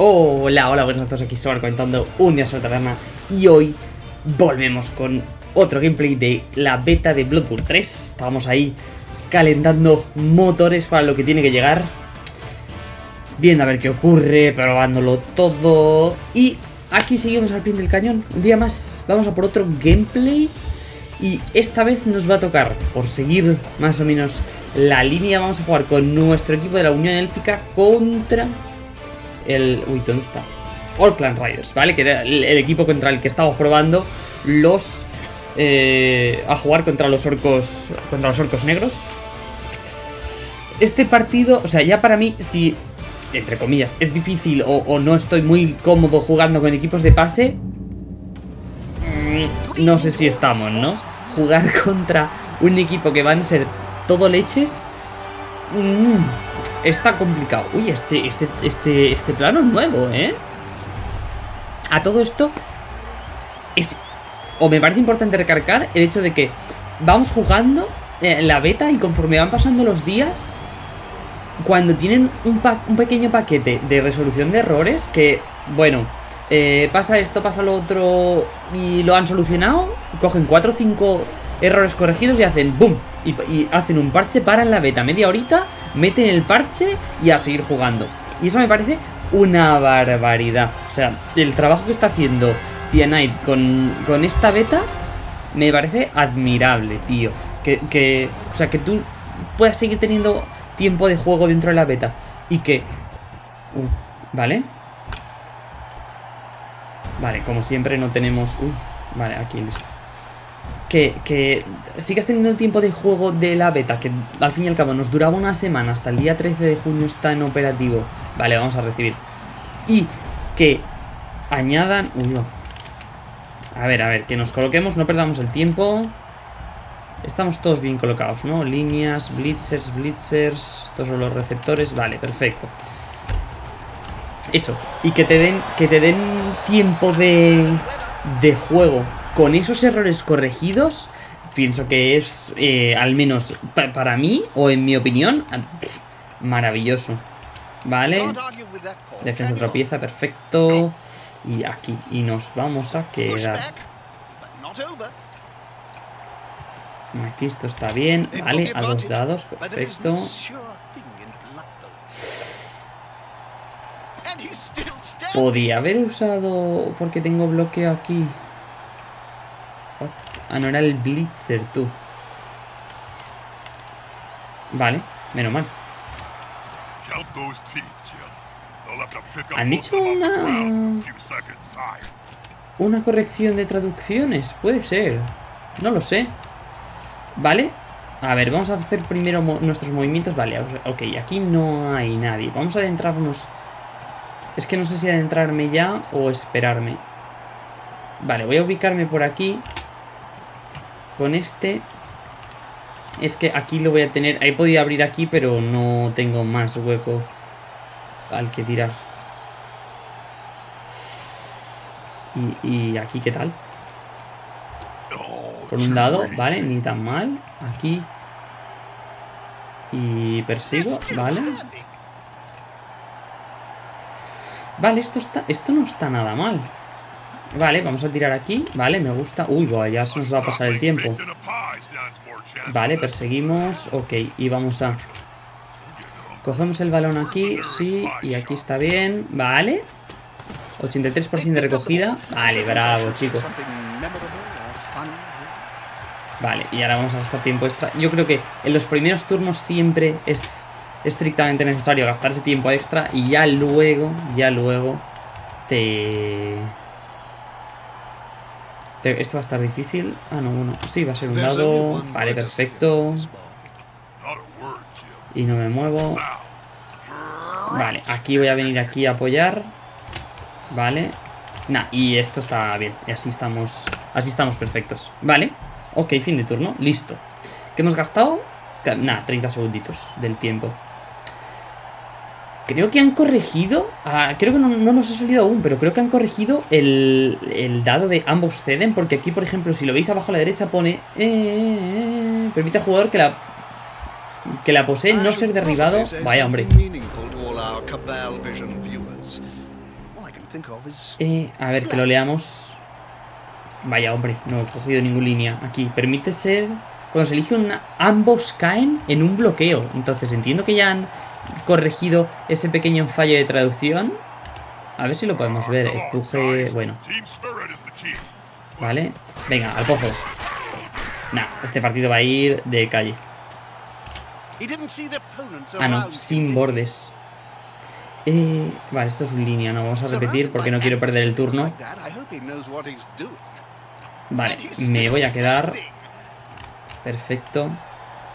Hola, hola, buenas noches, aquí Sobar comentando un día sobre taberna y hoy volvemos con otro gameplay de la beta de Bloodborne 3. Estábamos ahí calentando motores para lo que tiene que llegar, viendo a ver qué ocurre, probándolo todo y aquí seguimos al pie del cañón, un día más, vamos a por otro gameplay y esta vez nos va a tocar, por seguir más o menos la línea, vamos a jugar con nuestro equipo de la Unión Élfica contra el... Uy, ¿dónde está? Clan Riders, ¿vale? Que era el, equipo contra el que estamos probando los... Eh, a jugar contra los orcos contra los orcos negros. Este partido, o sea, ya para mí, si, entre comillas, es difícil o, no estoy muy cómodo jugando con equipos de pase, mm, no sé si estamos, ¿no? Jugar contra un equipo que van a ser todo leches, mmm, está complicado. Uy, este, este, este, este plano es nuevo, ¿eh? A todo esto es... O me parece importante recargar el hecho de que vamos jugando en la beta y conforme van pasando los días, cuando tienen un, un pequeño paquete de resolución de errores, que, bueno, eh, pasa esto, pasa lo otro y lo han solucionado, cogen 4 o 5 errores corregidos y hacen boom y, y, hacen un parche, para en la beta media horita meten el parche y a seguir jugando. Y eso me parece una barbaridad. O sea, el trabajo que está haciendo Cyanide con, con esta beta me parece admirable, tío. Que, o sea, que tú puedas seguir teniendo tiempo de juego dentro de la beta. Y que... Uh, ¿Vale? Vale, como siempre no tenemos... Uy, vale, aquí listo que, sigas teniendo el tiempo de juego de la beta, que al fin y al cabo nos duraba una semana, hasta el día 13 de junio está en operativo. Vale, vamos a recibir. Y que añadan... Uy. A ver, a ver, que nos coloquemos, no perdamos el tiempo. Estamos todos bien colocados, ¿no? Líneas, blitzers, blitzers, todos los receptores. Vale, perfecto. Eso. Y que te den, que te den tiempo de, de juego con esos errores corregidos, pienso que es, eh, al menos para mí, o en mi opinión, maravilloso. Vale. Defensa otra pieza, perfecto. Y aquí, y nos vamos a quedar. Aquí esto está bien, vale, a dos dados, perfecto. Podía haber usado, porque tengo bloqueo aquí. Ah, no era el Blitzer, tú. Vale, menos mal. Han hecho una... Una corrección de traducciones, puede ser. No lo sé. ¿Vale? A ver, vamos a hacer primero nuestros movimientos. Vale, ok, aquí no hay nadie. Vamos a adentrarnos... Es que no sé si adentrarme ya o esperarme. Vale, voy a ubicarme por aquí. Con este... Es que aquí lo voy a tener... He podido abrir aquí, pero no tengo más hueco al que tirar. Y, aquí, ¿qué tal? Con un dado, vale, ni tan mal. Aquí. Y persigo, vale. Vale, esto está. Esto no está nada mal. Vale, vamos a tirar aquí. Vale, me gusta. Uy, ya se nos va a pasar el tiempo. Vale, perseguimos. Ok, y vamos a... Cogemos el balón aquí, sí, y aquí está bien. Vale. 83% de recogida. Vale, bravo, chicos. Vale, y ahora vamos a gastar tiempo extra. Yo creo que en los primeros turnos siempre es estrictamente necesario gastar ese tiempo extra y ya luego, ya luego te esto va a estar difícil. Ah, no, bueno. Sí, va a ser un dado. Vale, perfecto. Y no me muevo. Vale, aquí voy a venir aquí a apoyar. Vale. Nah, y esto está bien. Y así estamos. Así estamos perfectos. Vale. Ok, fin de turno. Listo. ¿Qué hemos gastado? Nah, 30 segunditos del tiempo. Creo que han corregido, ah, creo que no, nos ha salido aún, pero creo que han corregido el, dado de ambos ceden, porque aquí, por ejemplo, si lo veis abajo a la derecha pone... Eh, permite al jugador que la, que la posee no ser derribado. Vaya, hombre. Eh, a ver, que lo leamos. Vaya, hombre, no he cogido ninguna línea. Aquí, permite ser... Cuando se elige una... Ambos caen en un bloqueo. Entonces entiendo que ya han corregido ese pequeño fallo de traducción. A ver si lo podemos ver. Empuje... Bueno. Vale. Venga, al pozo. Nah, este partido va a ir de calle. Ah, no, sin bordes. Eh, vale, esto es un línea, no vamos a repetir porque no quiero perder el turno. Vale, me voy a quedar. Perfecto.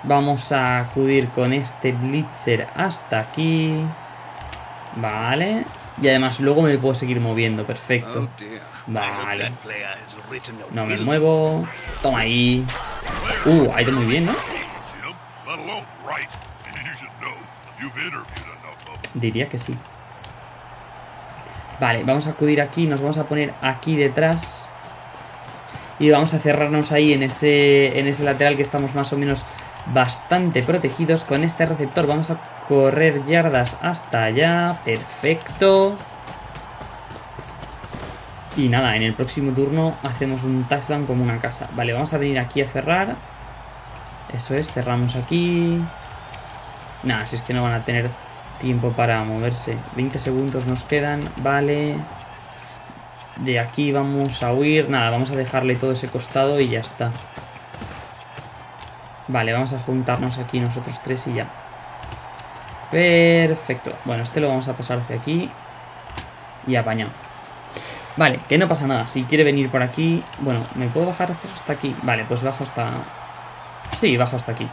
Vamos a acudir con este Blitzer hasta aquí. Vale. Y además luego me puedo seguir moviendo, perfecto. Vale. No me muevo. Toma ahí. Uh, ha ido muy bien, ¿no? Diría que sí. Vale, vamos a acudir aquí. Nos vamos a poner aquí detrás. Y vamos a cerrarnos ahí en ese, en ese lateral que estamos más o menos bastante protegidos. Con este receptor vamos a correr yardas hasta allá. Perfecto. Y nada, en el próximo turno hacemos un touchdown como una casa. Vale, vamos a venir aquí a cerrar. Eso es, cerramos aquí. Nada, si es que no van a tener tiempo para moverse. 20 segundos nos quedan, vale. De aquí vamos a huir. Nada, vamos a dejarle todo ese costado y ya está. Vale, vamos a juntarnos aquí nosotros tres y ya. Perfecto. Bueno, este lo vamos a pasar hacia aquí. Y apañado. Vale, que no pasa nada. Si quiere venir por aquí... Bueno, ¿me puedo bajar hasta aquí? Vale, pues bajo hasta... Sí, bajo hasta aquí.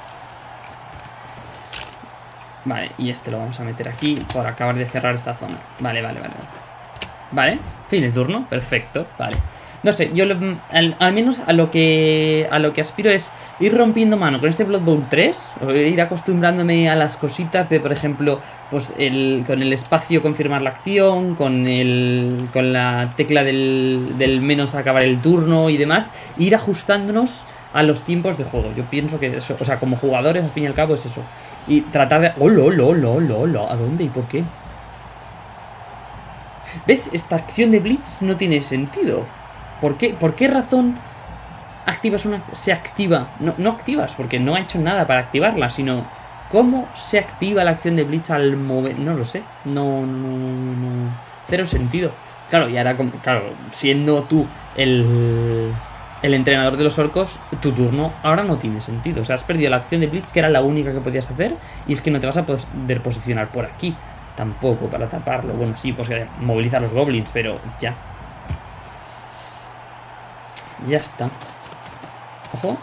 Vale, y este lo vamos a meter aquí por acabar de cerrar esta zona. Vale, vale, vale. Vale, fin de turno, perfecto, vale. No sé, yo al, menos a lo que a lo que aspiro es ir rompiendo mano con este Blood Bowl 3, o ir acostumbrándome a las cositas de, por ejemplo, pues el, con el espacio confirmar la acción, con el con la tecla del, del menos acabar el turno y demás, ir ajustándonos a los tiempos de juego. Yo pienso que eso, o sea, como jugadores, al fin y al cabo, es eso. Y tratar de... ¡Oh, lo, lo, lo, lo, lo! ¿A dónde y por qué? ¿Ves? Esta acción de Blitz no tiene sentido. ¿Por qué, ¿Por qué razón activas una... se activa? No, no activas, porque no ha hecho nada para activarla, sino... ¿Cómo se activa la acción de Blitz al mover? No lo sé. No, no, no... Cero sentido. Claro, y ahora, claro, siendo tú el el entrenador de los orcos, tu turno ahora no tiene sentido. O sea, has perdido la acción de Blitz, que era la única que podías hacer, y es que no te vas a poder posicionar por aquí. Tampoco para taparlo. Bueno, sí, pues eh, movilizar los goblins, pero ya. Ya está. Ojo.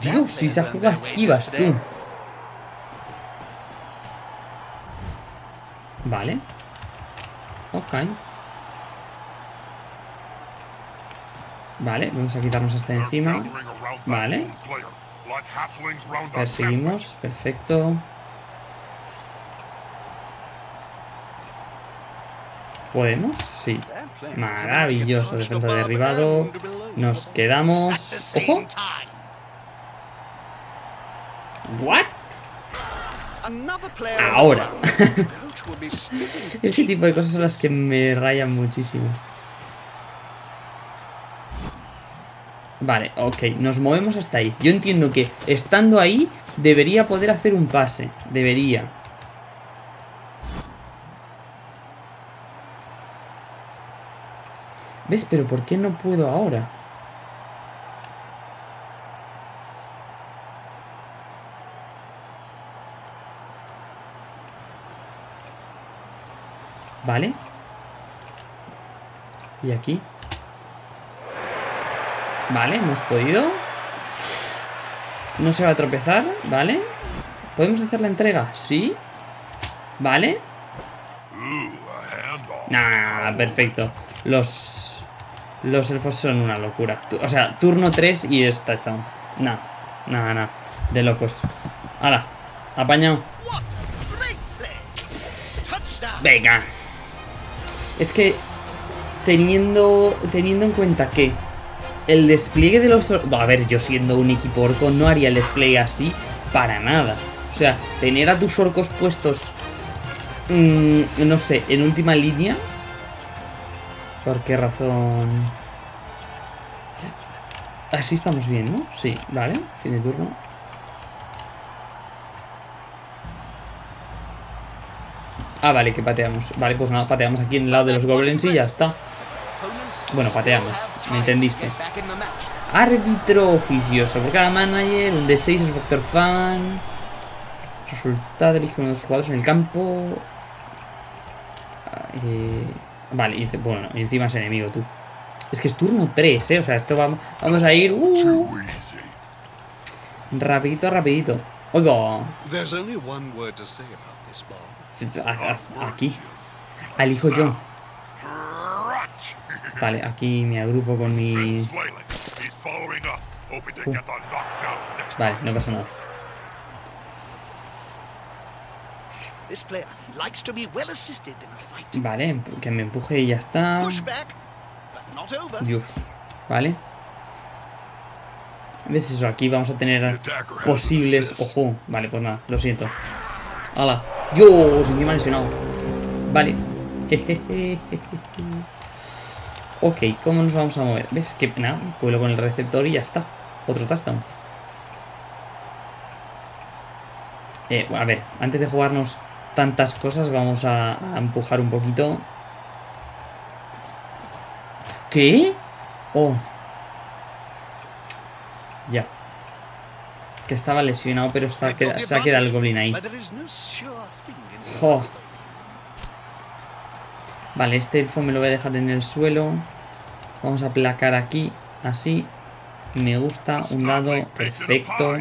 Dios, si se juega esquivas, tú. Vale. Ok. Vale, vamos a quitarnos este de encima. Vale. Perseguimos, perfecto. ¿Podemos? Sí. Maravilloso, defensa derribado. Nos quedamos... ¡Ojo! ¿What? Ahora. Ese tipo de cosas son las que me rayan muchísimo. Vale, ok, nos movemos hasta ahí. Yo entiendo que estando ahí debería poder hacer un pase. Debería. ¿Ves? Pero ¿por qué no puedo ahora? Vale. ¿Y aquí? Vale, hemos podido. No se va a tropezar, ¿vale? ¿Podemos hacer la entrega? Sí. ¿Vale? Nah, perfecto. Los... Los elfos son una locura. O sea, turno 3 y es touchdown. Nah, nada, nada. De locos. Ahora, apañado. Venga. Es que teniendo, teniendo en cuenta que el despliegue de los... A ver, yo siendo un equipo orco no haría el despliegue así para nada. O sea, tener a tus orcos puestos, mm, no sé, en última línea, ¿Por qué razón? Así estamos bien, ¿no? Sí, vale. Fin de turno. Ah, vale, que pateamos. Vale, pues nada, pateamos aquí en el lado de los goblins y ya está. Bueno, pateamos. ¿Me entendiste? Árbitro oficioso. Por cada manager, un D6 es factor fan. Resultado, elige uno de los jugadores en el campo. Ah, eh, vale, y, bueno, encima es enemigo tú. Es que es turno 3, ¿eh? O sea, esto vamos, vamos a ir... Uh, rapidito, rapidito. Oiga. Aquí. Alijo yo. Vale, aquí me agrupo con mi... Uh. Vale, no pasa nada. Vale, que me empuje y ya está. Dios. Vale. ¿Ves eso? Aquí vamos a tener posibles... Ojo. Vale, pues nada, lo siento. ¡Hala! ¡Dios! Encima lesionado. Vale. ok, ¿cómo nos vamos a mover? ¿Ves? Que nada, me cuelo con el receptor y ya está. Otro touchdown. Eh, a ver, antes de jugarnos tantas cosas, vamos a, empujar un poquito. ¿Qué? Oh. Ya. Que estaba lesionado, pero está, se ha quedado el goblin ahí. Vale, este elfo me lo voy a dejar en el suelo. Vamos a aplacar aquí, así. Me gusta, un dado, perfecto.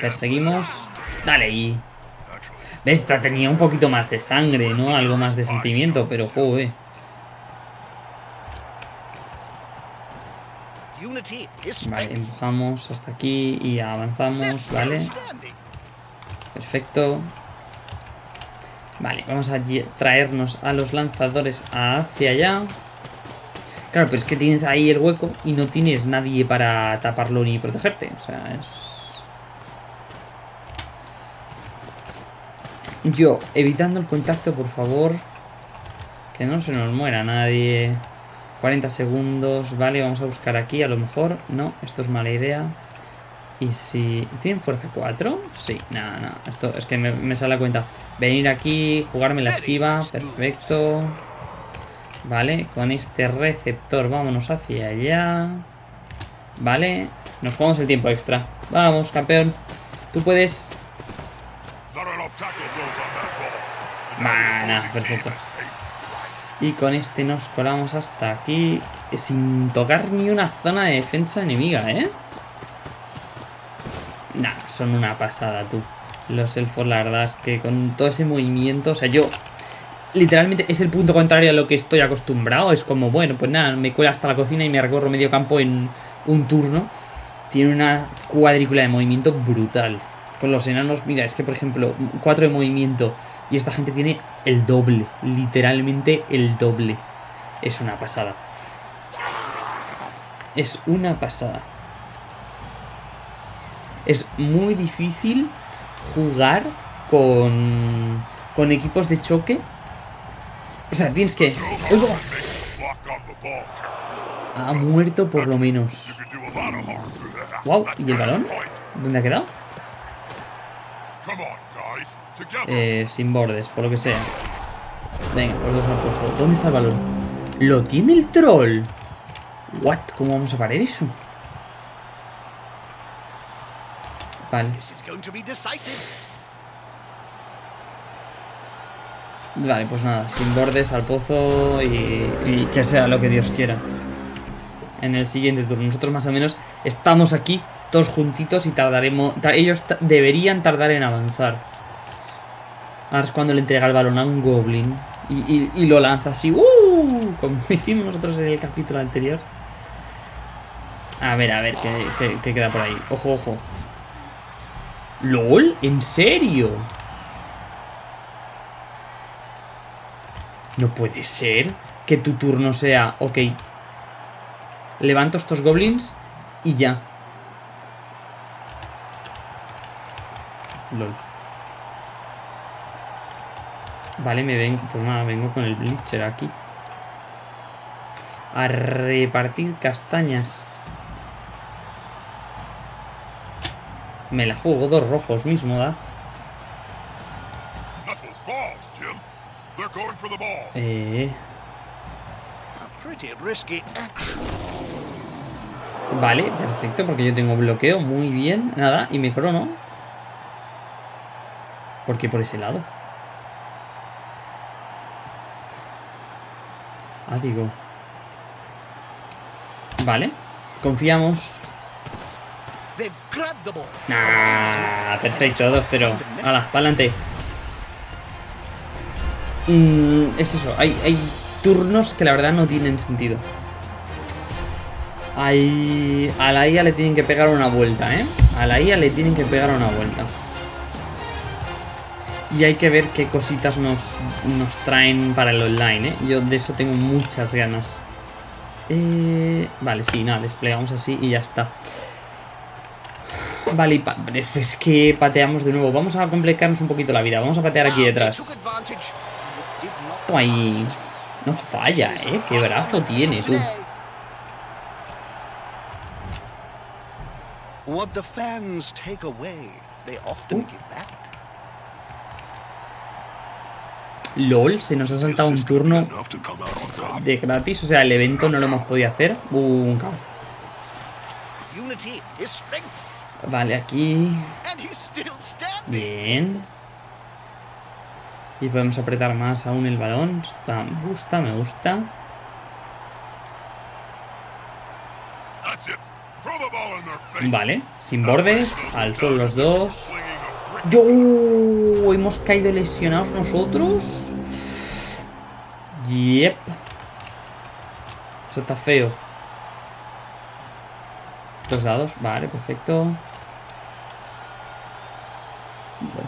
Perseguimos. Dale ahí. Esta tenía un poquito más de sangre, ¿no? Algo más de sentimiento, pero joder. Vale, empujamos hasta aquí y avanzamos, ¿vale? Perfecto. Vale, vamos a traernos a los lanzadores hacia allá. Claro, pero es que tienes ahí el hueco y no tienes nadie para taparlo ni protegerte. O sea, es... Yo, evitando el contacto, por favor. Que no se nos muera nadie. 40 segundos. Vale, vamos a buscar aquí. A lo mejor. No, esto es mala idea. Y si... ¿Tienen fuerza 4? Sí, nada, nada. Esto es que me, sale la cuenta. Venir aquí, jugarme la esquiva. Perfecto. Vale, con este receptor vámonos hacia allá. Vale, nos jugamos el tiempo extra. Vamos, campeón. Tú puedes... Mana, perfecto. Y con este nos colamos hasta aquí sin tocar ni una zona de defensa enemiga, ¿eh? Nah, son una pasada, tú. Los elfos, la verdad es que con todo ese movimiento, o sea, yo... Literalmente es el punto contrario a lo que estoy acostumbrado. Es como, bueno, pues nada, me cuelo hasta la cocina y me recorro medio campo en un turno. Tiene una cuadrícula de movimiento brutal con los enanos, mira, es que por ejemplo, 4 de movimiento y esta gente tiene el doble, literalmente el doble. Es una pasada. Es una pasada. Es muy difícil jugar con, con equipos de choque. O sea, tienes que... Ha muerto por lo menos. Wow, ¿y el balón? ¿Dónde ha quedado? Eh, sin bordes, por lo que sea. Venga, los dos al pozo. ¿Dónde está el balón? ¡Lo tiene el troll! ¿What? ¿Cómo vamos a parar eso? Vale. Vale, pues nada, sin bordes al pozo y, y, que sea lo que Dios quiera. En el siguiente turno. Nosotros más o menos estamos aquí todos juntitos y tardaremos... Ellos deberían tardar en avanzar. Ahora es cuando le entrega el balón a un goblin y, lo lanza así, ¡uh! Como hicimos nosotros en el capítulo anterior. A ver, a ver, ¿qué, qué queda por ahí? Ojo, ojo. ¿LOL? ¿En serio? No puede ser que tu turno sea... Ok. Levanto estos goblins y ya. LOL. Vale, me ven. Pues nada, vengo con el Blitzer aquí. A repartir castañas. Me la juego dos rojos mismo, ¿da? Eh... Vale, perfecto, porque yo tengo bloqueo, muy bien, nada, y me crono. ¿Por qué por ese lado? Ah, digo. Vale, confiamos. Nah, perfecto, 2-0. Hala, pa'lante. Mm, es eso, hay, hay turnos que la verdad no tienen sentido. Ahí, a la IA le tienen que pegar una vuelta, ¿eh? A la IA le tienen que pegar una vuelta. Y hay que ver qué cositas nos, nos traen para el online, ¿eh? Yo de eso tengo muchas ganas. Eh, vale, sí, nada, desplegamos así y ya está. Vale, es que pateamos de nuevo. Vamos a complicarnos un poquito la vida. Vamos a patear aquí detrás. ahí. No falla, ¿eh? Qué brazo tiene, tú. LOL, se nos ha saltado un turno de gratis. O sea, el evento no lo hemos podido hacer. Un caos. Vale, aquí. Bien. Y podemos apretar más aún el balón. Está, me gusta, me gusta. Vale, sin bordes, al suelo los dos. ¡Yo! ¿Hemos caído lesionados nosotros? Yep. Eso está feo. Dos dados, vale, perfecto.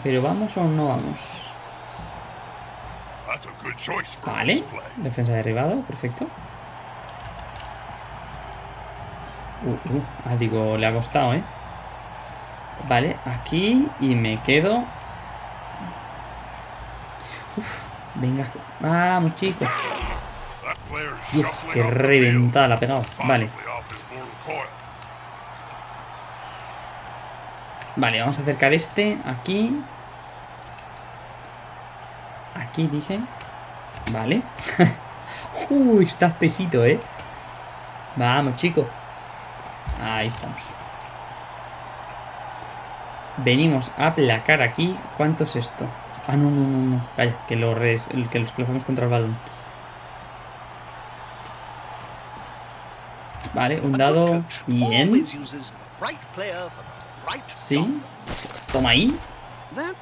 Pero vamos o no vamos. Vale, defensa derribado, perfecto. Uh, uh, ah, digo, le ha costado, ¿eh? Vale, aquí y me quedo. Uf, venga, vamos chicos. Uf, qué reventada la ha pegado. Vale. Vale, vamos a acercar este aquí. Aquí dije. Vale. Uy, está espesito, ¿eh? Vamos, chicos. Ahí estamos. Venimos a aplacar aquí. ¿Cuánto es esto? Ah, no, no, no, no. Calla, que, lo res, que los colocamos contra el balón. Vale, un dado. Bien. Sí. Toma ahí.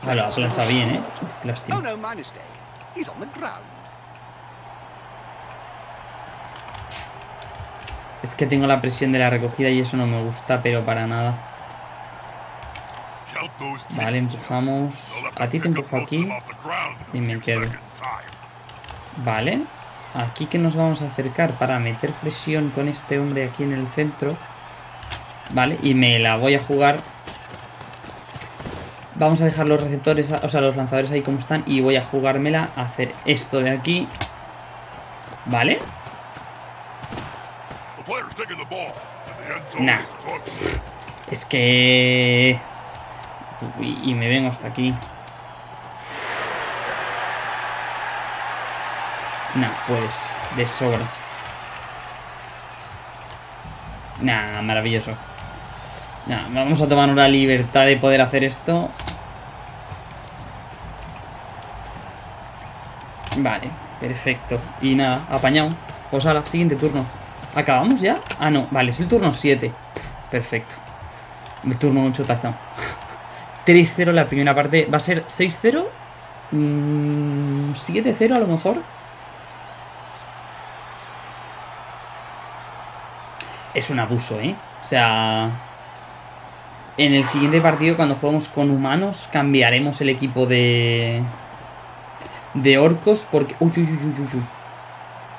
Ah, lo ha planchado bien, ¿eh? Uf, lástima. Es que tengo la presión de la recogida y eso no me gusta, pero para nada. Vale, empujamos. A ti te empujo aquí. Y me quedo. Vale. Aquí que nos vamos a acercar para meter presión con este hombre aquí en el centro. Vale, y me la voy a jugar. Vamos a dejar los receptores, o sea, los lanzadores ahí como están. Y voy a jugármela a hacer esto de aquí. Vale. Nah. Es que... Y me vengo hasta aquí. Nah, pues, de sobra. Nah, maravilloso. Nah, vamos a tomar una libertad de poder hacer esto. Vale, perfecto. Y nada, apañado. Pues la siguiente turno. ¿Acabamos ya? Ah, no, vale, es el turno 7. Perfecto. El turno 8 touchdown. 3-0 la primera parte. ¿Va a ser 6-0? 7-0 mm, a lo mejor. Es un abuso, ¿eh? O sea... En el siguiente partido, cuando juguemos con humanos, cambiaremos el equipo de... De orcos porque... Uy, uy, uy, uy, uy.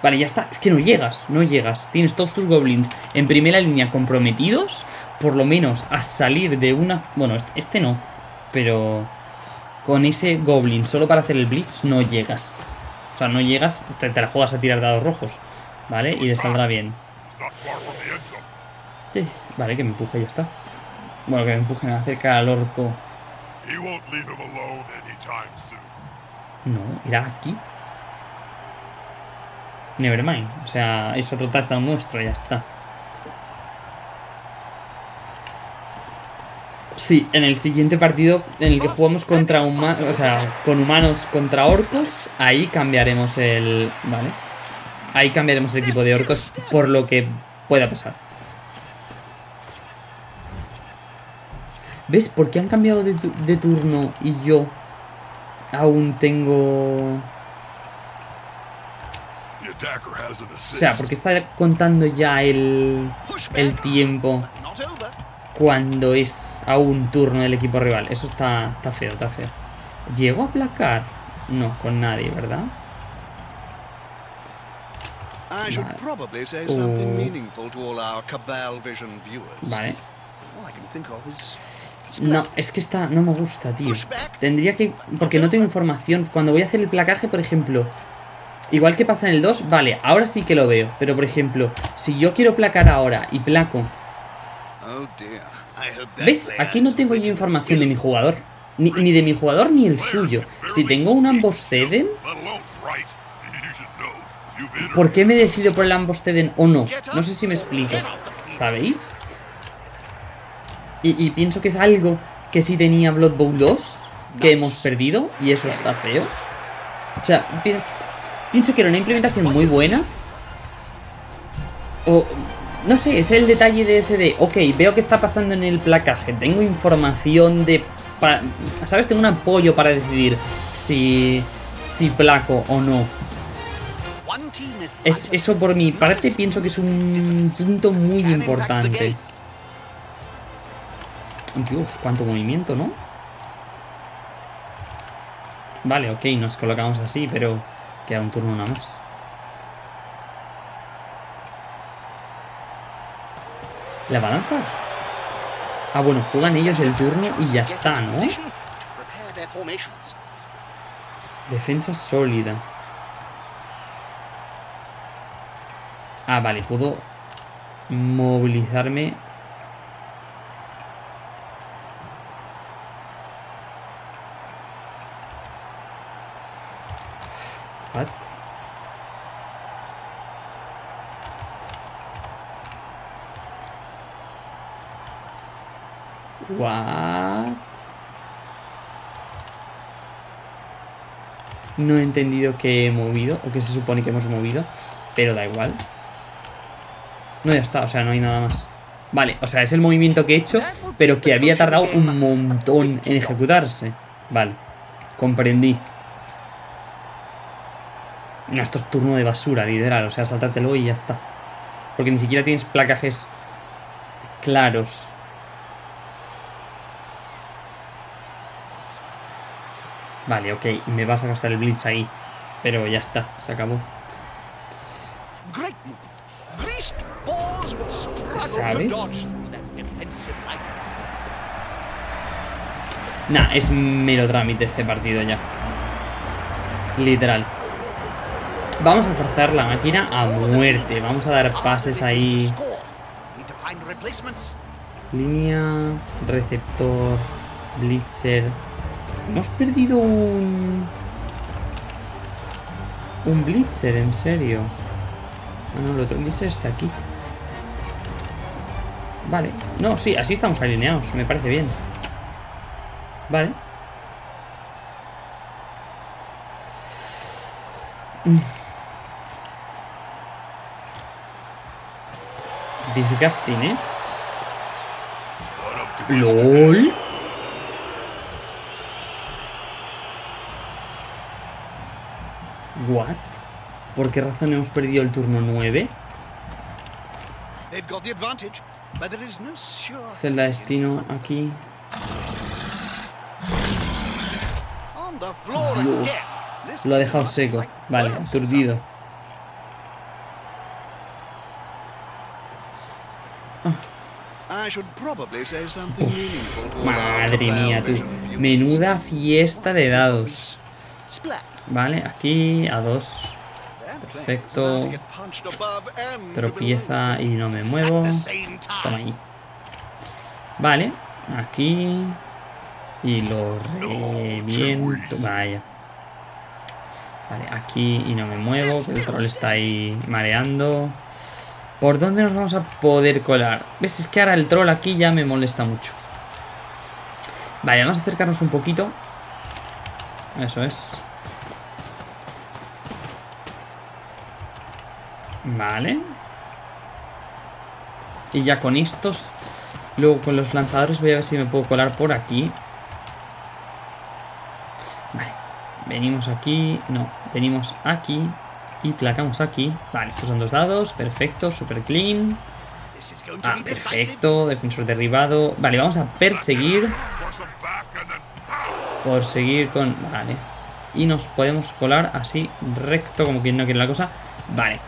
Vale, ya está. Es que no llegas, no llegas. Tienes todos tus goblins en primera línea comprometidos. Por lo menos a salir de una... Bueno, este, este no. Pero con ese goblin solo para hacer el blitz no llegas. O sea, no llegas, te, la juegas a tirar dados rojos. ¿vale? Y le saldrá bien. Sí, vale, que me empuje y ya está. Bueno, que me empujen acerca al orco. No, irá aquí. Nevermind. O sea, es otro touchdown nuestro, ya está. Sí, en el siguiente partido en el que jugamos contra humanos, o sea, con humanos contra orcos, ahí cambiaremos el... ¿Vale? Ahí cambiaremos el equipo de orcos por lo que pueda pasar. ¿Ves? ¿Por qué han cambiado de, tu- de turno y yo aún tengo... O sea, porque está contando ya el, el tiempo. Cuando es aún turno del equipo rival. Eso está, está feo, está feo. ¿Llego a aplacar? No, con nadie, ¿verdad? Vale. Oh. No, es que está, no me gusta, tío. Tendría que... Porque no tengo información. Cuando voy a hacer el placaje, por ejemplo... Igual que pasa en el 2, vale, ahora sí que lo veo. Pero, por ejemplo, si yo quiero placar ahora y placo... ¿Ves? player Aquí no tengo yo información de mi jugador. Ni, ni de mi jugador ni el suyo. Si tengo un ambos ceden, ¿por qué me decido por el ambos ceden o no? No sé si me explico. ¿Sabéis? Y, y pienso que es algo que sí tenía Blood Bowl 2, que hemos perdido, y eso está feo. O sea, pi- pienso que era una implementación muy buena. O, no sé, es el detalle de ese de, ok, veo que está pasando en el placaje, tengo información de... ¿Sabes? Tengo un apoyo para decidir si, si placo o no. Es, eso por mi parte pienso que es un punto muy importante. Dios, cuánto movimiento, ¿no? Vale, ok, nos colocamos así, pero queda un turno nada más. ¿La balanza? Ah, bueno, juegan ellos el turno y ya está, ¿no? Defensa sólida. Ah, vale, puedo movilizarme. What? What? No he entendido que he movido, o que se supone que hemos movido, pero da igual. No, ya está, o sea, no hay nada más. Vale, o sea, es el movimiento que he hecho, pero que había tardado un montón en ejecutarse. Vale, comprendí. No, esto es turno de basura, literal, o sea, sáltatelo y ya está. Porque ni siquiera tienes placajes claros. Vale, ok, y me vas a gastar el blitz ahí. Pero ya está, se acabó. ¿Sabes? Nah, es mero trámite este partido ya. Literal. Vamos a forzar la máquina a muerte. Vamos a dar pases ahí. Línea, receptor, blitzer. Hemos perdido un... Un blitzer, en serio. Ah, no, el otro blitzer está aquí. Vale. No, sí, así estamos alineados. Me parece bien. Vale. Mm. Disgusting, ¿eh? LOL. What? ¿Por qué razón hemos perdido el turno 9? They've got the advantage, but there is no sure. Celda destino aquí. Dios. Lo ha dejado seco. Vale, aturdido. Madre mía, tú. Menuda fiesta de dados. Vale, aquí a dos. Perfecto. Tropieza y no me muevo. Toma ahí. Vale. Aquí. Y lo reviento. Vaya. Vale, aquí y no me muevo. El troll está ahí mareando. ¿Por dónde nos vamos a poder colar? ¿Ves? Es que ahora el troll aquí ya me molesta mucho. Vale, vamos a acercarnos un poquito. Eso es. Vale. Y ya con estos... Luego con los lanzadores voy a ver si me puedo colar por aquí. Vale. Venimos aquí. No, venimos aquí. Y placamos aquí. Vale, estos son dos dados. Perfecto, super clean. Ah, perfecto. Defensor derribado. Vale, vamos a perseguir. Force 'em back and then Por seguir con... Vale. Y nos podemos colar así, recto, como quien no quiere la cosa. Vale.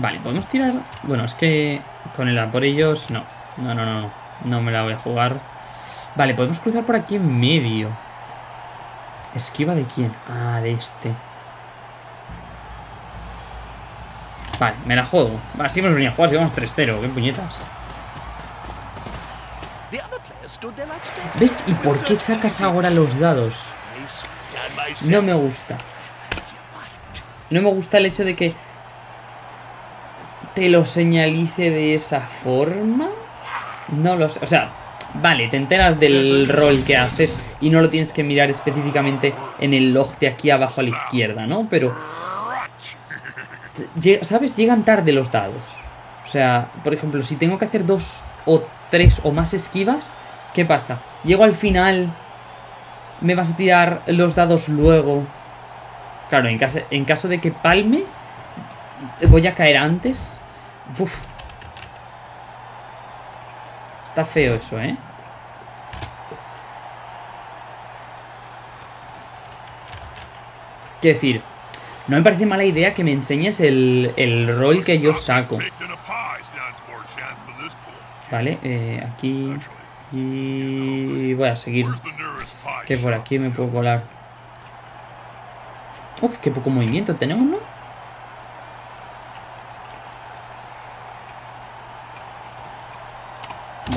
Vale, podemos tirar... Bueno, es que con el a por ellos... No, no, no, no, no. Me la voy a jugar. Vale, podemos cruzar por aquí en medio. ¿Esquiva de quién? Ah, de este. Vale, me la juego. Va, si hemos venido a jugar, si vamos 3-0. ¿Qué puñetas? ¿Ves? ¿Y por qué sacas ahora los dados? No me gusta. No me gusta el hecho de que te lo señalice de esa forma. No lo sé. O sea, vale, te enteras del rol que haces y no lo tienes que mirar específicamente en el log de aquí abajo a la izquierda, ¿no? Pero... ¿Sabes? Llegan tarde los dados. O sea, por ejemplo, si tengo que hacer dos o tres o más esquivas, ¿qué pasa? Llego al final, me vas a tirar los dados luego. Claro, en caso, en caso de que palme, voy a caer antes. Uf. Está feo eso, ¿eh? Quiero decir, no me parece mala idea que me enseñes el, el rol que yo saco. Vale, eh, aquí... Y voy a seguir. Que por aquí me puedo colar. Uf, qué poco movimiento tenemos, ¿no?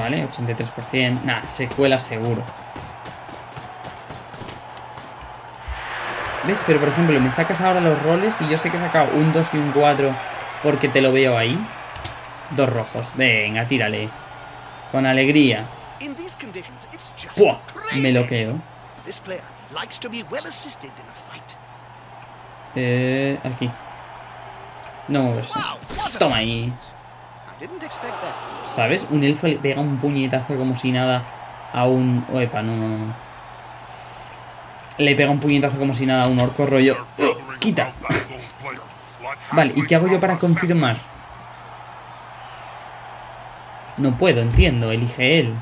Vale, 83%. Nah, se cuela seguro. ¿Ves? Pero por ejemplo, me sacas ahora los roles y yo sé que he sacado un 2 y un 4 porque te lo veo ahí. Dos rojos. Venga, tírale. Con alegría. In these conditions, it's just ¡Pua! crazy. Me lo quedo. Eh, aquí. No moverse. Toma ahí. ¿Sabes? Un elfo le pega un puñetazo como si nada a un... Oepa, no, no, no. Le pega un puñetazo como si nada a un orco rollo... Gathering ¡Quita! Vale, ¿y qué hago yo para confirmar? No puedo, entiendo. Elige él.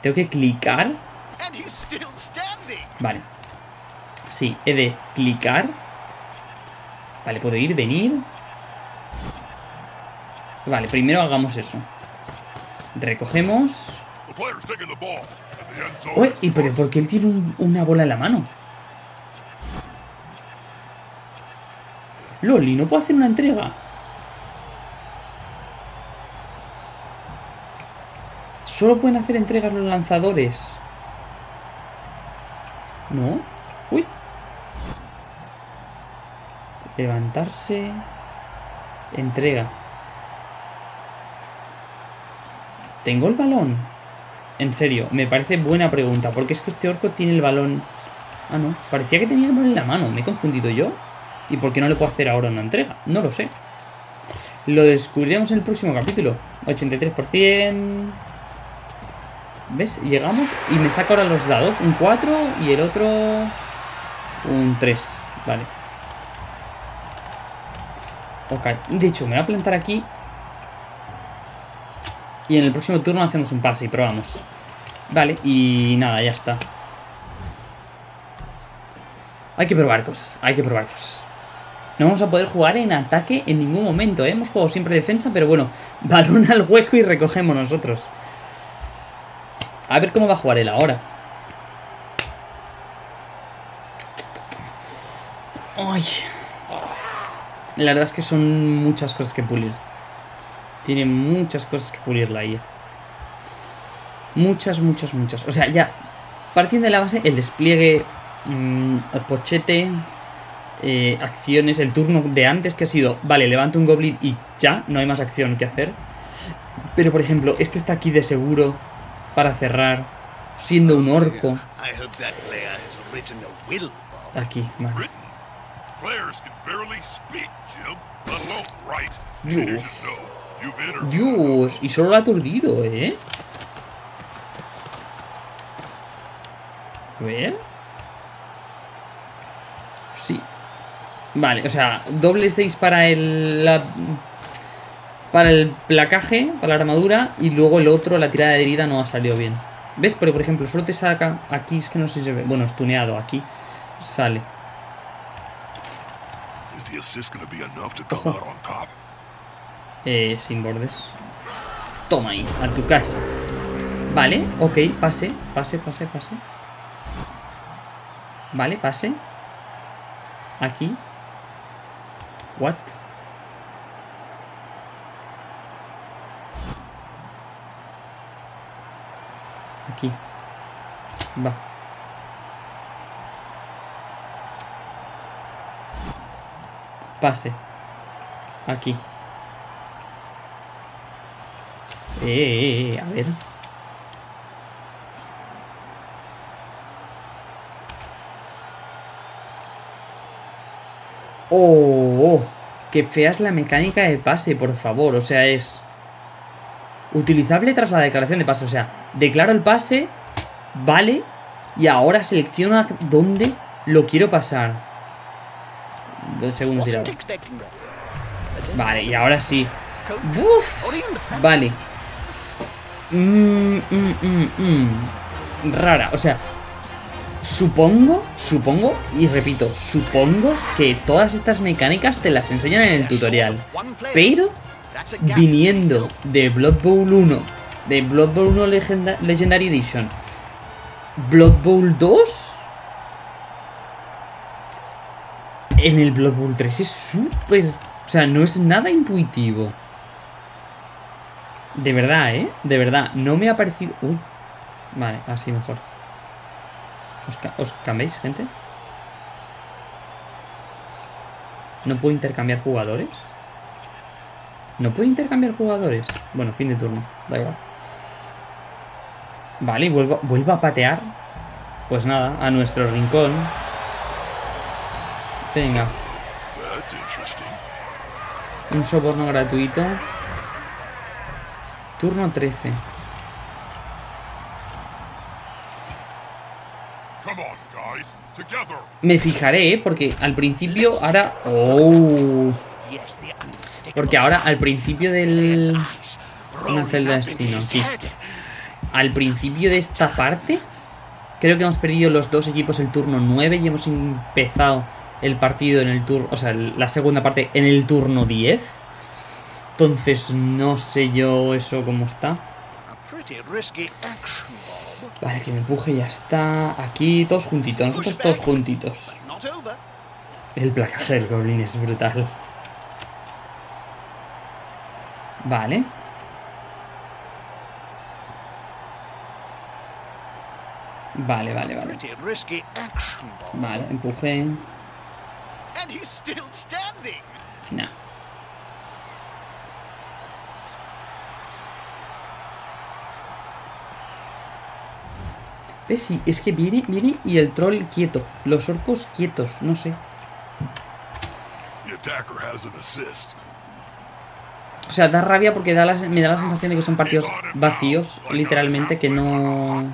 Tengo que clicar. Vale. Sí, he de clicar. Vale, puedo ir, venir. Vale, primero hagamos eso. Recogemos. Uy, ¿y pero por qué él tiene un- una bola en la mano? Loli, ¿no puedo hacer una entrega? Solo pueden hacer entregas los lanzadores. ¿No? Uy. Levantarse. Entrega. ¿Tengo el balón? En serio, me parece buena pregunta, porque es que este orco tiene el balón... Ah, no, parecía que tenía el balón en la mano, ¿me he confundido yo? ¿Y por qué no le puedo hacer ahora una entrega? No lo sé. Lo descubriremos en el próximo capítulo. 83%... ¿Ves? Llegamos y me saca ahora los dados. Un 4 y el otro... Un 3. Vale. Ok. De hecho, me voy a plantar aquí. Y en el próximo turno hacemos un pase y probamos. Vale, y nada, ya está. Hay que probar cosas, hay que probar cosas. No vamos a poder jugar en ataque en ningún momento, ¿eh? Hemos jugado siempre defensa, pero bueno, balón al hueco y recogemos nosotros. A ver cómo va a jugar él ahora. Ay... La verdad es que son muchas cosas que pulir. Tiene muchas cosas que pulir la IA. Muchas, muchas, muchas. O sea, ya, partiendo de la base, el despliegue, mm, el pochete, eh, acciones, el turno de antes que ha sido, vale, levanto un goblin y ya, no hay más acción que hacer. Pero, por ejemplo, este está aquí de seguro para cerrar, siendo un orco. I hope Dios. Dios, y solo lo ha aturdido, ¿eh? A ver. Sí. Vale, o sea, doble 6 para el... para el placaje, para la armadura, y luego el otro, la tirada de herida, no ha salido bien. ¿Ves? Pero, por ejemplo, solo te saca... Aquí es que no sé si se ve... Bueno, estuneado, aquí sale. Eh, sin bordes. Toma ahí, a tu casa. Vale, ok, pase, pase, pase, pase. Vale, pase. Aquí. What? Aquí. Va. Pase. Aquí. Eh, eh, eh, a ver. Oh, oh, qué fea es la mecánica de pase, por favor. O sea, es utilizable tras la declaración de pase. O sea, declaro el pase, vale, y ahora selecciono a dónde lo quiero pasar. Dos segundos Wasn't tirado. expecting that. Vale, y ahora sí. Uf. Vale. Mm, mm, mm, mm. Rara, o sea, supongo, supongo, y repito, supongo que todas estas mecánicas te las enseñan en el tutorial. Pero, viniendo de Blood Bowl 1, de Blood Bowl 1 Legenda- Legendary Edition, Blood Bowl 2, en el Blood Bowl 3 es súper... O sea, no es nada intuitivo. De verdad, ¿eh? De verdad, no me ha parecido... Uy. Vale, así mejor. ¿Os, ca- cambiáis, gente? ¿No puedo intercambiar jugadores? ¿No puedo intercambiar jugadores? Bueno, fin de turno, da igual. Vale, y vuelvo, vuelvo a patear. Pues nada, a nuestro rincón. Venga, That's interesting. un soborno gratuito. Turno 13. Come on, guys. Together. Me fijaré, ¿eh? porque al principio ahora... ¡Oh! Porque ahora al principio del... Una celda de destino. Al principio de esta parte... Creo que hemos perdido los dos equipos el turno 9 y hemos empezado el partido en el turno... O sea, la segunda parte en el turno 10. Entonces no sé yo eso cómo está. Vale, que me empuje y ya está. Aquí todos juntitos, nosotros todos juntitos. El placaje del Goblin es brutal. Vale. Vale, vale, vale. Vale, empuje. And he's still standing. Nah. ¿Ves? Sí, es que viene, viene y el troll quieto. Los orcos quietos, no sé. O sea, da rabia porque da la- me da la sensación de que son partidos vacíos, literalmente, que no...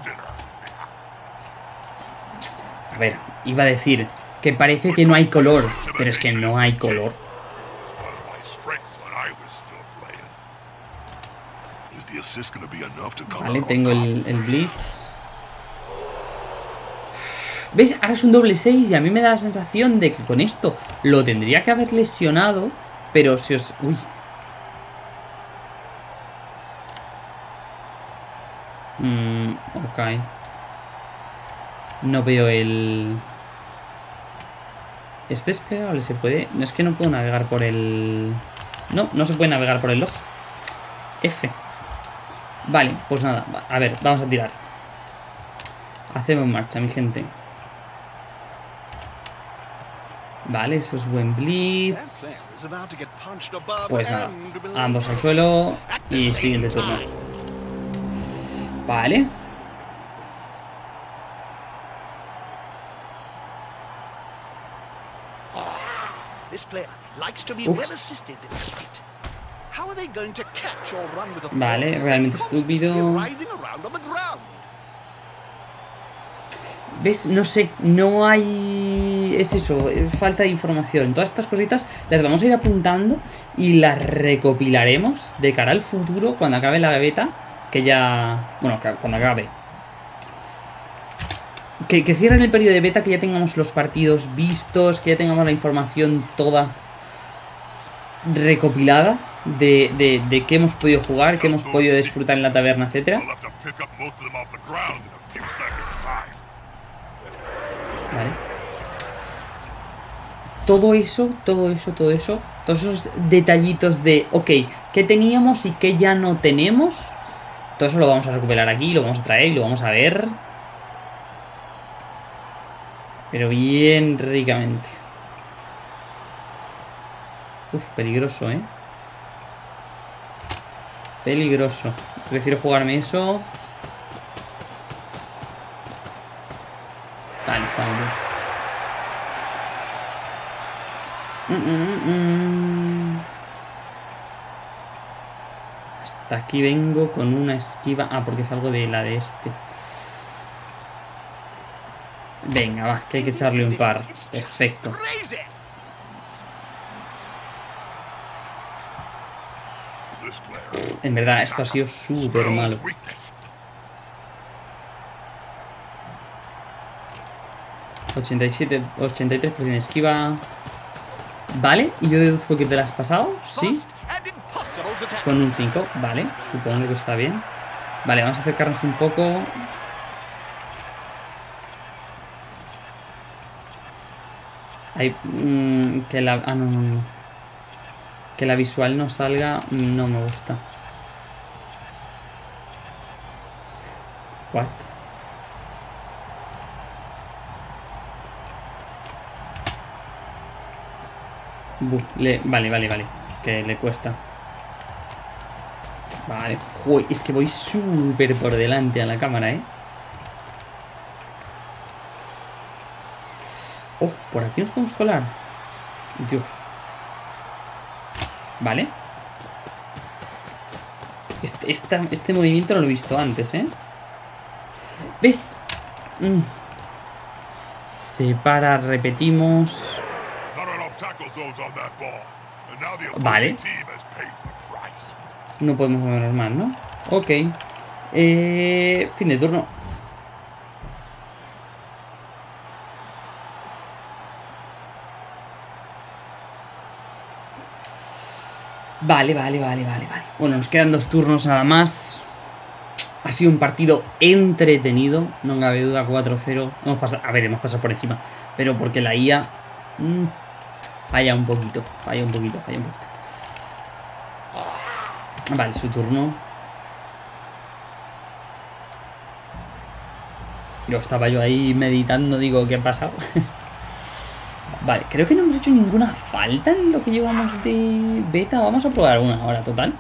A ver, iba a decir que parece que no hay color, pero es que no hay color. Vale, tengo el Blitz. ¿Ves? Ahora es un doble 6 y a mí me da la sensación de que con esto lo tendría que haber lesionado, pero si os... Uy. Mm, ok. No veo el... ¿Es desplegable? ¿Se puede? No es que no puedo navegar por el... No, no se puede navegar por el log. F. Vale, pues nada. A ver, vamos a tirar. Hacemos marcha, mi gente. Vale, eso es buen blitz. Pues nada, ambos al suelo y siguiente turno. Vale. This player likes to be Uf. well assisted in this fight. How are they going to catch or run with Vale, realmente estúpido. writhing around on the ground? ¿Ves? No sé, no hay... Es eso, falta de información. Todas estas cositas las vamos a ir apuntando y las recopilaremos de cara al futuro cuando acabe la beta, que ya... Bueno, cuando acabe. Que, que cierren el periodo de beta, que ya tengamos los partidos vistos, que ya tengamos la información toda recopilada de, de, de qué hemos podido jugar, qué hemos podido disfrutar en la taberna, etcétera. Vale. Todo eso, todo eso, todo eso, todos esos detallitos de, ok, ¿qué teníamos y qué ya no tenemos? Todo eso lo vamos a recuperar aquí, lo vamos a traer y lo vamos a ver. Pero bien ricamente. Uf, peligroso, ¿eh? Peligroso. Prefiero jugarme eso. Vale, está bien. Mm, mm, mm. Hasta aquí vengo con una esquiva. Ah, porque es algo de la de este. Venga, va, que hay que echarle un par. Perfecto. En verdad, esto ha sido súper malo. weakness. 87, 83% de esquiva. Vale, y yo deduzco que te la has pasado. Sí. Con un 5, vale, supongo que está bien. Vale, vamos a acercarnos un poco. Hay, mm, que la... Ah, no, no, no. Que la visual no salga, mm, no me gusta. What? Bu, le- vale, vale, vale. Es que le cuesta. Vale. Joder, es que voy súper por delante a la cámara, ¿eh? Oh, por aquí nos podemos colar. Dios. Vale. Este, esta- este movimiento no lo he visto antes, ¿eh? ¿Ves? Mm. Separa, repetimos. Vale. No podemos movernos más, ¿no? Ok. Eh, fin de turno. Vale, vale, vale, vale, vale. Bueno, nos quedan dos turnos nada más. Ha sido un partido entretenido, no cabe duda, 4-0. Hemos pasado, a ver, hemos pasado por encima, pero porque la IA mm, falla un poquito, falla un poquito, falla un poquito. Vale, su turno. Yo estaba yo ahí meditando, digo, ¿qué ha pasado? vale, creo que no hemos hecho ninguna falta en lo que llevamos de beta. Vamos a probar una ahora, total.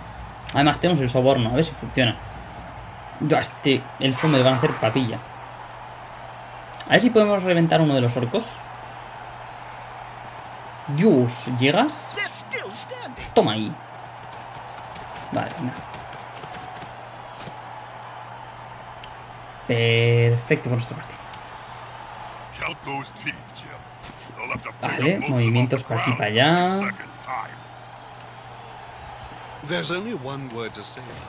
Además tenemos el soborno, a ver si funciona. Yo este elfo me van a hacer papilla. A ver si podemos reventar uno de los orcos. Dios, ¿llegas? Toma ahí. Vale, nada. Perfecto por nuestra parte. Vale, movimientos off the pa' aquí, ground pa' in a allá.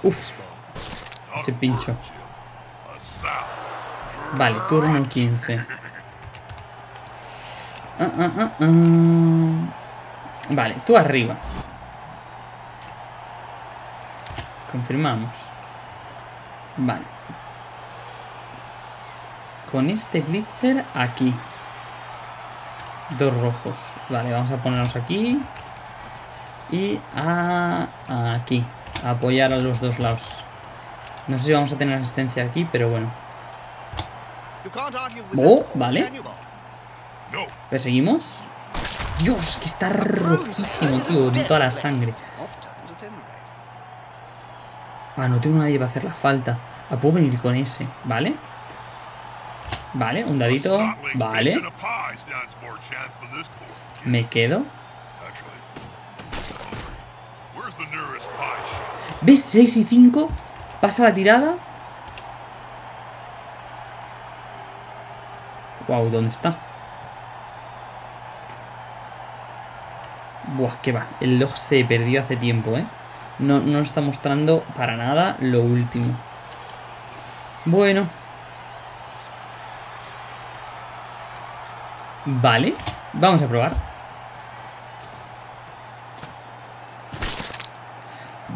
Uf. Ese pincho. Vale, turno 15. Ah, ah, ah, ah. Vale, tú arriba. Confirmamos. Vale. Con este Blitzer aquí. Dos rojos. Vale, vamos a ponernos aquí. Y a... aquí. A apoyar a los dos lados. No sé si vamos a tener asistencia aquí, pero bueno. Oh, vale. ¿Perseguimos? Dios, que está rojísimo, tío, de toda la sangre. Ah, no tengo nadie para hacer la falta. Ah, puedo venir con ese, ¿vale? Vale, un dadito. Vale. Me quedo. ¿Ves? 6 y 5. Pasa la tirada. Wow, ¿dónde está? Buah, que va. El log se perdió hace tiempo, ¿eh? No, no nos está mostrando para nada lo último. Bueno. Vale. Vamos a probar.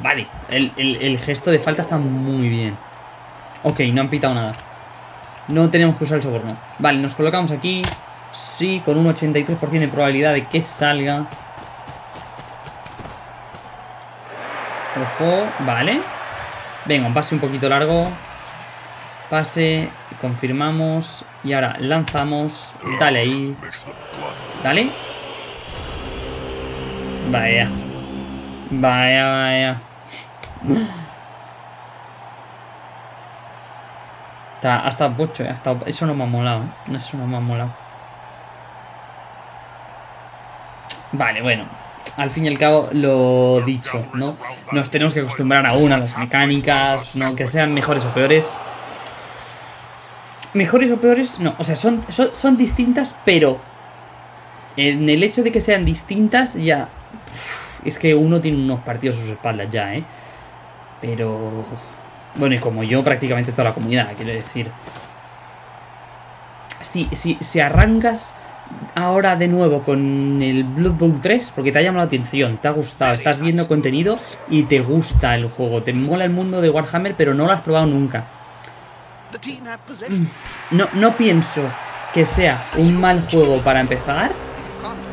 Vale. El, el- gesto de falta está muy bien. Ok, no han pitado nada. No tenemos que usar el soborno. Vale, nos colocamos aquí. Sí, con un 83% de probabilidad de que salga. Ojo, vale. Venga, un pase un poquito largo. Pase, confirmamos. Y ahora lanzamos. Dale ahí. Dale. Vaya. Vaya, vaya. Está, ha estado pocho, ha estado- eso no me ha molado, ¿eh? Eso no me ha molado. Vale, bueno. Al fin y al cabo, lo dicho, ¿no? Nos tenemos que acostumbrar aún a las mecánicas, ¿no? Que sean mejores o peores. Mejores o peores, no. O sea, son, son, son distintas, pero en el hecho de que sean distintas, ya. Es que uno tiene unos partidos a sus espaldas ya, ¿eh? Pero. Bueno, y como yo, prácticamente toda la comunidad, quiero decir. Si, si, si arrancas ahora de nuevo con el Blood Bowl 3, porque te ha llamado la atención, te ha gustado, estás viendo contenido y te gusta el juego, te mola el mundo de Warhammer, pero no lo has probado nunca. No, no pienso que sea un mal juego para empezar.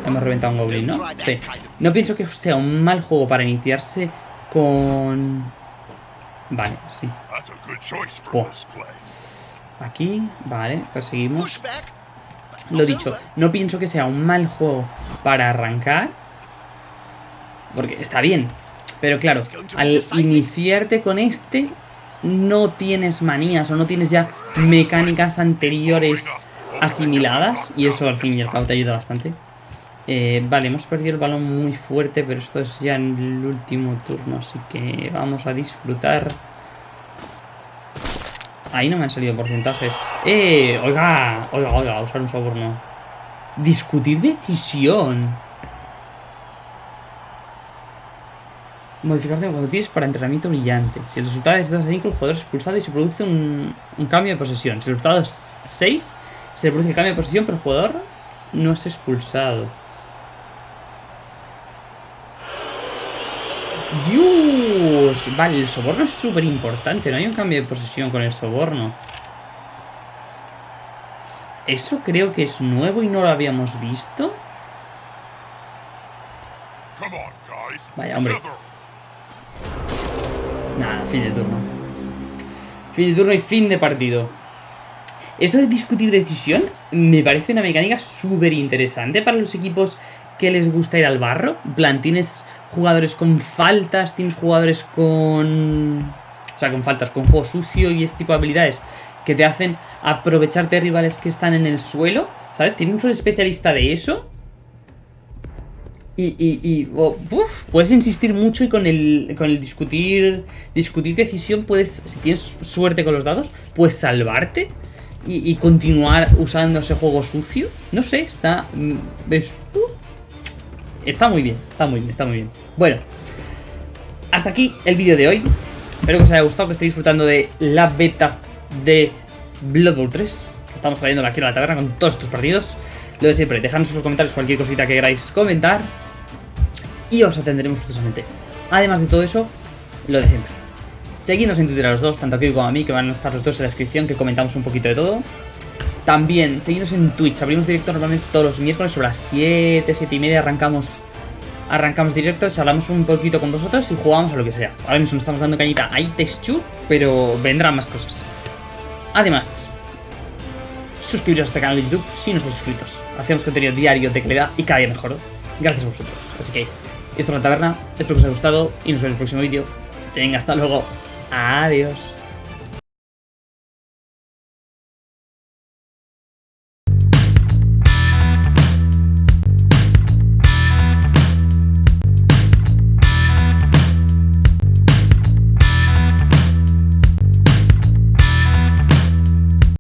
Hemos reventado un goblin, ¿no? Sí. No pienso que sea un mal juego para iniciarse con... Vale, sí. Aquí, vale, perseguimos. Lo dicho, no pienso que sea un mal juego para arrancar. Porque está bien. Pero claro, al iniciarte con este, no tienes manías o no tienes ya mecánicas anteriores asimiladas. Y eso al fin y al cabo te ayuda bastante. Eh, vale, hemos perdido el balón muy fuerte, pero esto es ya en el último turno, así que vamos a disfrutar. Ahí no me han salido porcentajes. ¡Eh! Oiga, oiga, oiga, usar un soborno. Discutir decisión. Modificación cuando tienes para entrenamiento brillante. Si el resultado es 2 a 5, el jugador es expulsado y se produce un, un cambio de posesión. Si el resultado es 6, se produce el cambio de posesión, pero el jugador no es expulsado. Dios, vale, el soborno es súper importante, no hay un cambio de posesión con el soborno. Eso creo que es nuevo y no lo habíamos visto. Vaya, hombre. Nada, fin de turno. Fin de turno y fin de partido. Eso de discutir decisión me parece una mecánica súper interesante para los equipos que les gusta ir al barro. En plan, tienes jugadores con faltas, tienes jugadores con... O sea, con faltas, con juego sucio y ese tipo de habilidades que te hacen aprovecharte de rivales que están en el suelo. ¿Sabes? Tienes un especialista de eso. Y, y, y uf, puedes insistir mucho y con el, con el discutir discutir decisión puedes, si tienes suerte con los dados, puedes salvarte y, continuar usando ese juego sucio. No sé, está... mm, es- uh, está muy bien, está muy bien, está muy bien. Bueno, hasta aquí el vídeo de hoy. Espero que os haya gustado, que estéis disfrutando de la beta de Blood Bowl 3. que Estamos trayendo aquí a la taberna con todos estos partidos. Lo de siempre, dejadnos en los comentarios cualquier cosita que queráis comentar. Y os atenderemos gustosamente. Además de todo eso, lo de siempre. Seguidnos en Twitter a los dos, tanto a Kiko como a mí, que van a estar los dos en la descripción, que comentamos un poquito de todo. También, seguidnos en Twitch. Abrimos directo normalmente todos los miércoles sobre las 7, 7 y media. Arrancamos arrancamos directos, hablamos un poquito con vosotros y jugamos a lo que sea. Ahora mismo estamos dando cañita a Texture, pero vendrán más cosas. Además, suscribiros a este canal de YouTube si no estáis suscritos. Hacemos contenido diario de calidad y cada día mejor. Gracias a vosotros. Así que, esto es la taberna. Espero que os haya gustado y nos vemos en el próximo vídeo. Venga, hasta luego. Adiós.